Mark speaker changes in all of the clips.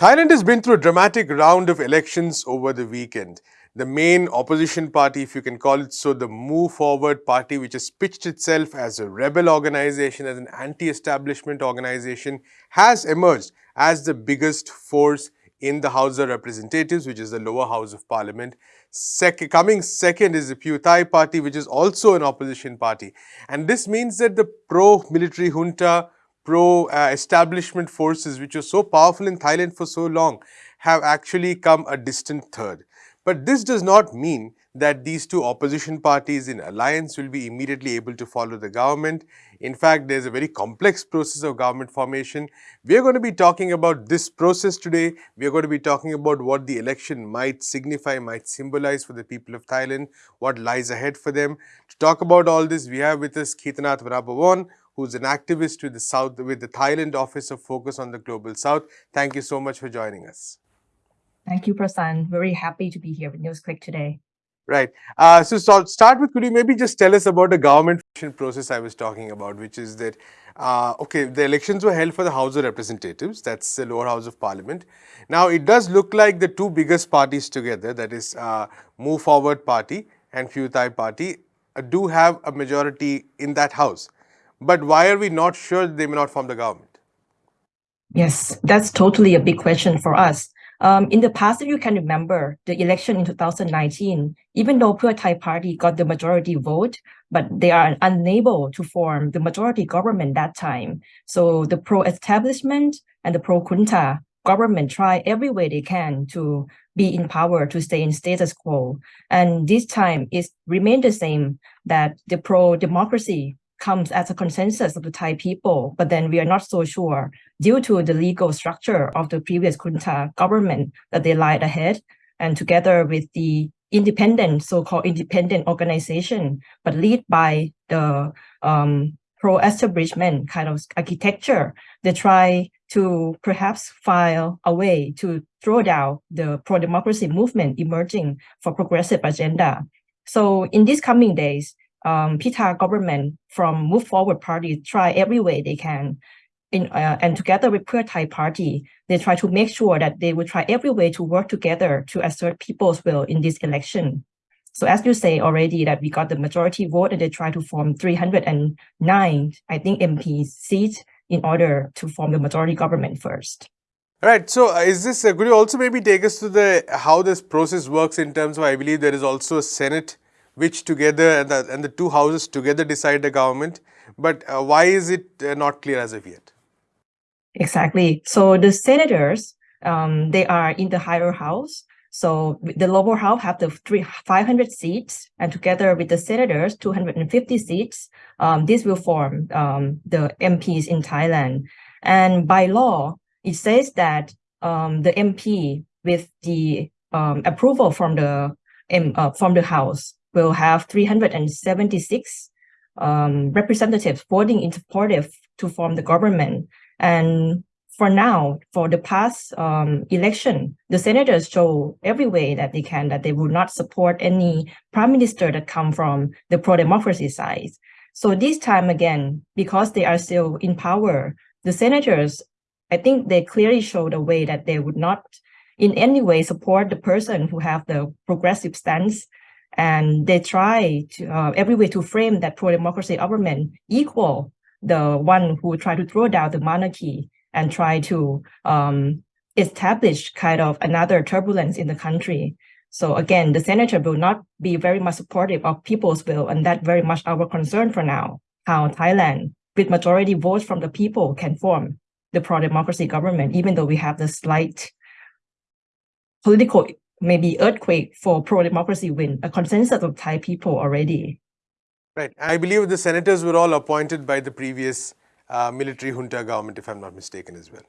Speaker 1: Thailand has been through a dramatic round of elections over the weekend. The main opposition party, if you can call it so, the Move Forward Party, which has pitched itself as a rebel organization, as an anti-establishment organization, has emerged as the biggest force in the House of Representatives, which is the lower house of parliament. Sec coming second is the Pheu Thai party, which is also an opposition party. And this means that the pro-military junta pro-establishment uh, forces which were so powerful in Thailand for so long have actually come a distant third. But this does not mean that these two opposition parties in alliance will be immediately able to follow the government. In fact, there's a very complex process of government formation. We are going to be talking about this process today. We are going to be talking about what the election might signify, might symbolize for the people of Thailand, what lies ahead for them. To talk about all this, we have with us Keetanath Varabhawan, who's an activist with the South, with the Thailand Office of Focus on the Global South. Thank you so much for joining us.
Speaker 2: Thank you, Prasan. Very happy to be here with NewsClick today.
Speaker 1: Right. Uh, so, so start with, could you maybe just tell us about the government process I was talking about, which is that, uh, okay, the elections were held for the House of Representatives, that's the lower house of parliament. Now, it does look like the two biggest parties together, that is uh, Move Forward Party and Pheu Thai Party, uh, do have a majority in that house. But why are we not sure they may not form the government?
Speaker 2: Yes, that's totally a big question for us. Um, in the past, if you can remember, the election in 2019, even though Pheu Thai Party got the majority vote, but they are unable to form the majority government that time. So the pro-establishment and the pro-junta government try every way they can to be in power, to stay in status quo. And this time it remained the same that the pro-democracy comes as a consensus of the Thai people, but then we are not so sure due to the legal structure of the previous junta government that they lied ahead and together with the independent, so-called independent organization, but lead by the um, pro-establishment kind of architecture, they try to perhaps file a way to throw down the pro-democracy movement emerging for progressive agenda. So in these coming days, um, Pita government from Move Forward Party try every way they can. In, uh, and together with Pheu Thai Party, they try to make sure that they will try every way to work together to assert people's will in this election. So as you say already that we got the majority vote and they try to form 309, I think MP seats in order to form the majority government first.
Speaker 1: All right. So uh, is this, uh, could you also maybe take us to the, how this process works in terms of, I believe there is also a Senate which together and the, and the two houses together decide the government. But uh, why is it uh, not clear as of yet?
Speaker 2: Exactly. So the senators, um, they are in the higher house. So the lower house have the three, 500 seats and together with the senators, 250 seats, um, this will form um, the MPs in Thailand. And by law, it says that um, the MP with the um, approval from the uh, from the House will have 376 um, representatives voting in supportive to form the government. And for now, for the past um, election, the senators show every way that they can that they will not support any prime minister that come from the pro-democracy side. So this time again, because they are still in power, the senators, I think they clearly showed a way that they would not in any way support the person who have the progressive stance and they try to uh, every way to frame that pro-democracy government equal the one who try to throw down the monarchy and try to um, establish kind of another turbulence in the country. So again, the senator will not be very much supportive of people's will, and that very much our concern for now, how Thailand, with majority votes from the people, can form the pro-democracy government, even though we have the slight political maybe earthquake for pro-democracy win, a consensus of Thai people already.
Speaker 1: Right. I believe the senators were all appointed by the previous uh, military junta government, if I'm not mistaken as well.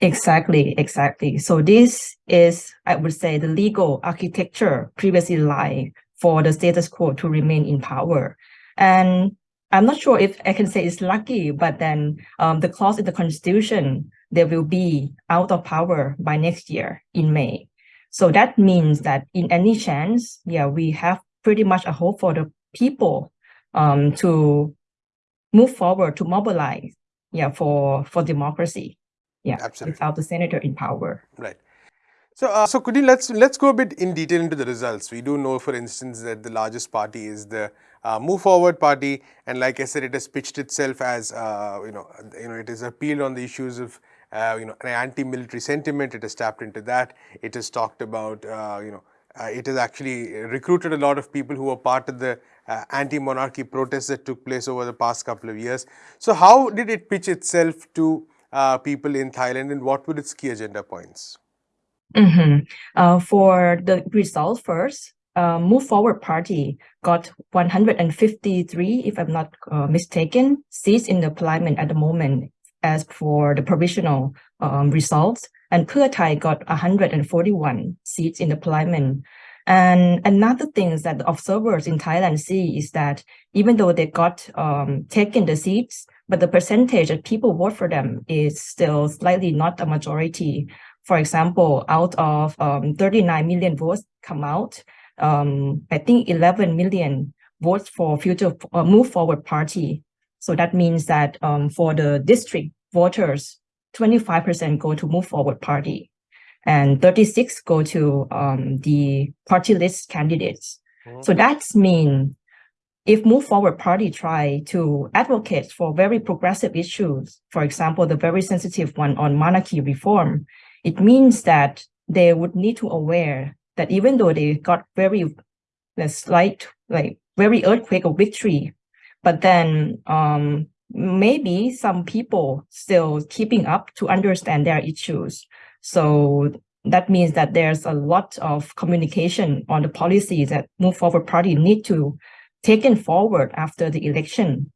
Speaker 2: Exactly, exactly. So this is, I would say, the legal architecture previously lying for the status quo to remain in power. And I'm not sure if I can say it's lucky, but then um, the clause in the constitution, they will be out of power by next year in May. So that means that in any chance, yeah, we have pretty much a hope for the people um, to move forward, to mobilize, yeah, for, for democracy. Yeah,
Speaker 1: Absolutely.
Speaker 2: without the senator in power.
Speaker 1: Right. So, uh, so could you let's let's go a bit in detail into the results. We do know, for instance, that the largest party is the uh, Move Forward Party, and like I said, it has pitched itself as uh, you know, you know, it has appealed on the issues of uh, you know an anti-military sentiment. It has tapped into that. It has talked about uh, you know. Uh, it has actually recruited a lot of people who were part of the uh, anti-monarchy protests that took place over the past couple of years. So, how did it pitch itself to people in Thailand, and what were its key agenda points?
Speaker 2: Mm -hmm. for the result first, uh, Move Forward Party got 153, if I'm not uh, mistaken, seats in the parliament at the moment as for the provisional um, results. And Pheu got 141 seats in the parliament. And another thing that the observers in Thailand see is that even though they got um, taken the seats, but the percentage of people vote for them is still slightly not a majority. For example, out of um, 39 million votes come out, um, I think 11 million votes for future uh, move forward party. So that means that um, for the district voters, 25% go to move forward party and 36 go to um, the party list candidates. Mm. So that's mean if move forward party try to advocate for very progressive issues, for example, the very sensitive one on monarchy reform, it means that they would need to aware that even though they got very a slight like very earthquake of victory but then um, maybe some people still keeping up to understand their issues so that means that there's a lot of communication on the policies that move forward party need to taken forward after the election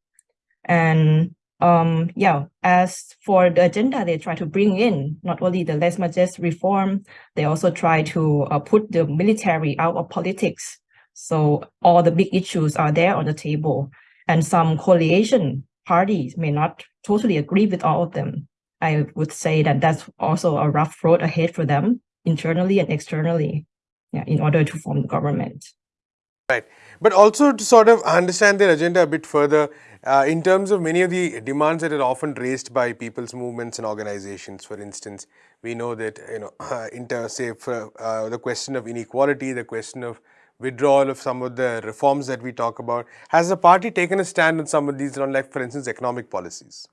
Speaker 2: and um, yeah, as for the agenda they try to bring in, not only the lèse majesté reform, they also try to uh, put the military out of politics. So all the big issues are there on the table. And some coalition parties may not totally agree with all of them. I would say that that's also a rough road ahead for them internally and externally yeah, in order to form the government.
Speaker 1: Right. But also to sort of understand their agenda a bit further, uh, in terms of many of the demands that are often raised by people's movements and organizations, for instance, we know that, you know, uh, inter, say, for uh, the question of inequality, the question of withdrawal of some of the reforms that we talk about, has the party taken a stand on some of these, like, for instance, economic policies?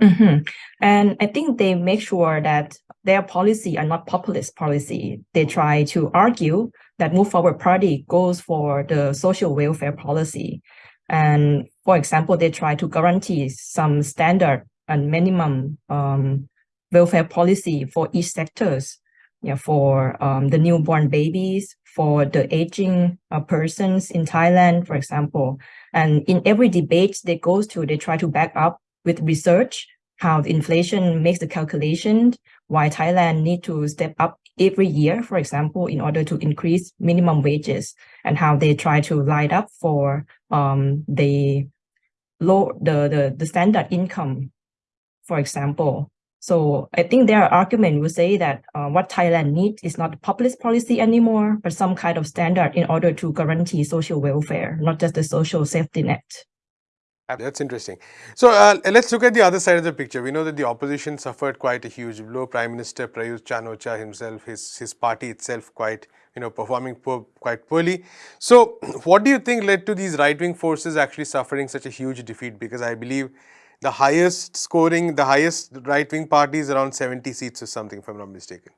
Speaker 2: Mm -hmm. And I think they make sure that their policy are not populist policy. They try to argue that Move Forward Party goes for the social welfare policy. And for example, they try to guarantee some standard and minimum um, welfare policy for each sectors, yeah, for um, the newborn babies, for the aging uh, persons in Thailand, for example. And in every debate they go to, they try to back up with research how the inflation makes the calculation, why Thailand need to step up every year, for example, in order to increase minimum wages and how they try to light up for um, the low the, the the standard income, for example. So I think their argument would say that uh, what Thailand needs is not populist policy anymore, but some kind of standard in order to guarantee social welfare, not just the social safety net.
Speaker 1: That's interesting. So uh, let's look at the other side of the picture. We know that the opposition suffered quite a huge blow. Prime Minister Prayut Chan-o-cha himself, his, his party itself quite, you know, performing poor, quite poorly. So what do you think led to these right-wing forces actually suffering such a huge defeat? Because I believe the highest scoring, the highest right-wing party is around 70 seats or something, if I'm not mistaken.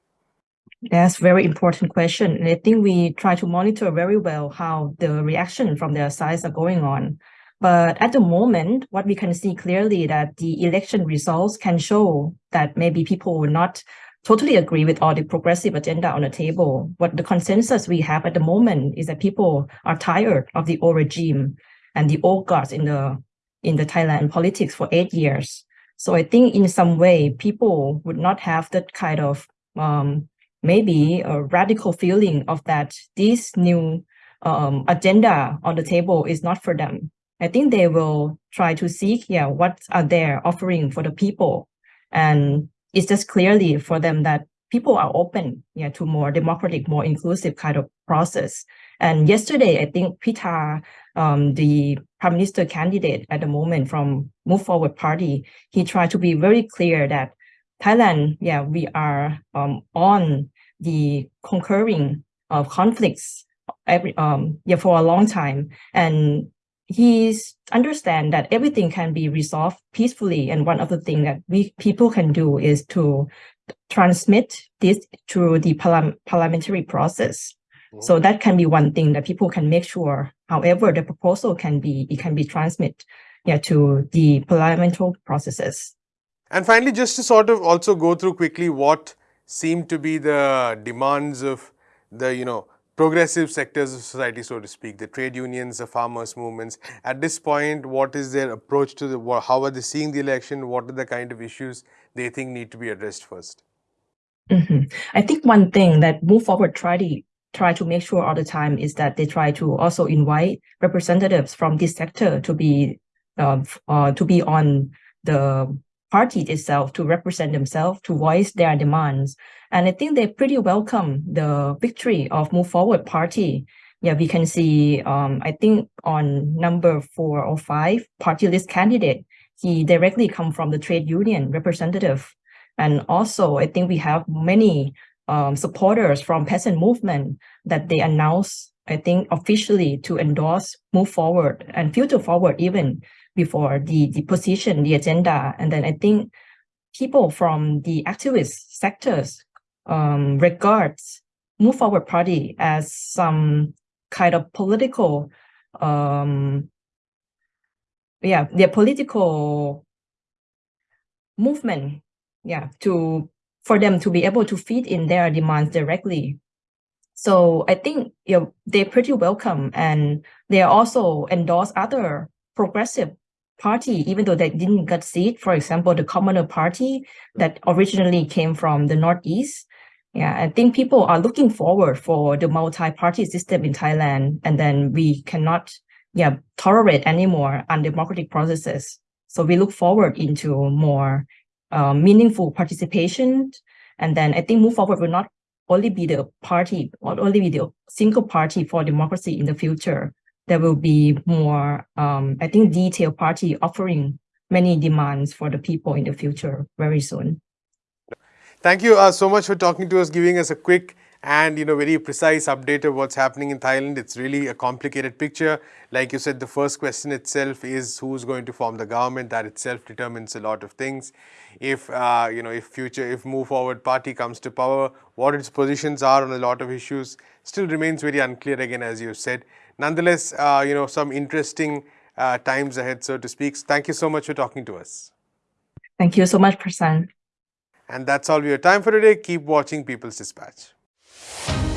Speaker 2: That's very important question. And I think we try to monitor very well how the reaction from their sides are going on. But at the moment, what we can see clearly that the election results can show that maybe people will not totally agree with all the progressive agenda on the table. What the consensus we have at the moment is that people are tired of the old regime and the old guards in the in the Thailand politics for eight years. So I think in some way, people would not have that kind of um, maybe a radical feeling of that this new um, agenda on the table is not for them. I think they will try to seek, yeah, what are they offering for the people? And it's just clearly for them that people are open, yeah, to more democratic, more inclusive kind of process. And yesterday, I think Pita, um, the prime minister candidate at the moment from Move Forward Party, he tried to be very clear that Thailand, yeah, we are um, on the concurring of conflicts every um yeah for a long time, and he's understand that everything can be resolved peacefully. And one of the things that we people can do is to transmit this through the parliamentary process. So that can be one thing that people can make sure, however, the proposal can be, it can be transmit yeah, to the parliamentary processes.
Speaker 1: And finally, just to sort of also go through quickly what seem to be the demands of the, you know, progressive sectors of society, so to speak, the trade unions, the farmers' movements. At this point, what is their approach to the, how are they seeing the election? What are the kind of issues they think need to be addressed first?
Speaker 2: Mm -hmm. I think one thing that Move Forward try to try to make sure all the time is that they try to also invite representatives from this sector to be uh, uh, to be on the party itself to represent themselves to voice their demands. And i think they pretty welcome the victory of move forward party. Yeah we can see um, i think on number four or five party list candidate he directly come from the trade union representative. And also i think we have many um, supporters from peasant movement that they announce, I think, officially to endorse, move forward and future forward even before the, the position, the agenda. And then I think people from the activist sectors um, regards Move Forward Party as some kind of political, um, yeah, their political movement, yeah, to for them to be able to feed in their demands directly. So I think you know, they're pretty welcome and they also endorse other progressive party, even though they didn't get seat. For example, the Commoner Party that originally came from the Northeast. Yeah, I think people are looking forward for the multi-party system in Thailand, and then we cannot yeah tolerate anymore undemocratic processes. So we look forward into more uh, meaningful participation. And then I think Move Forward will not only be the party, not only be the single party for democracy in the future. There will be more, um, I think, detailed party offering many demands for the people in the future very soon.
Speaker 1: Thank you uh, so much for talking to us, giving us a quick and you know very precise update of what's happening in Thailand. It's really a complicated picture. Like you said, the first question itself is who's going to form the government. That itself determines a lot of things. If uh, you know, if future, if Move Forward Party comes to power, what its positions are on a lot of issues still remains very unclear. Again, as you said. Nonetheless, uh, you know, some interesting uh, times ahead, so to speak. Thank you so much for talking to us.
Speaker 2: Thank you so much, Prasan.
Speaker 1: And that's all we have time for today. Keep watching People's Dispatch. Yeah.